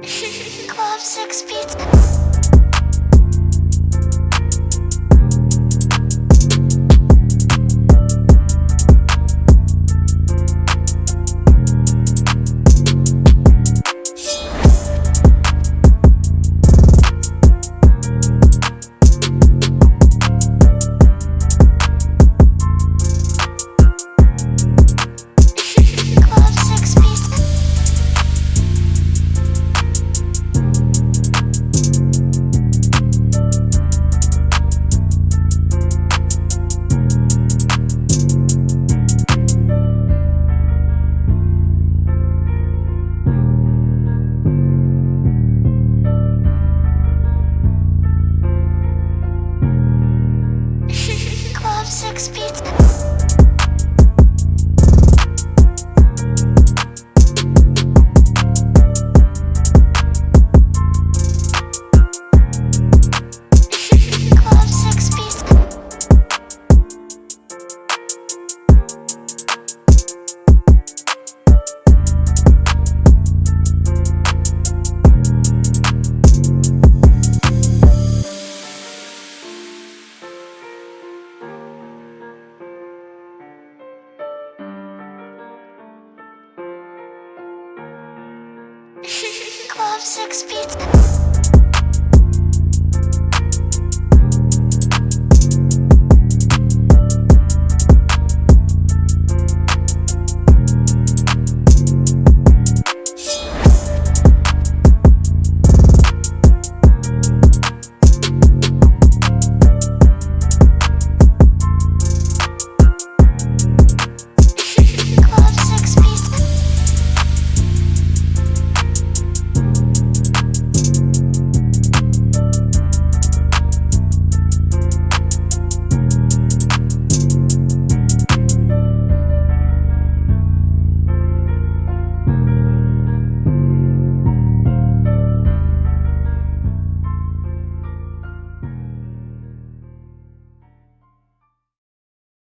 Club six Feet. Six Pizza. Six Pizza.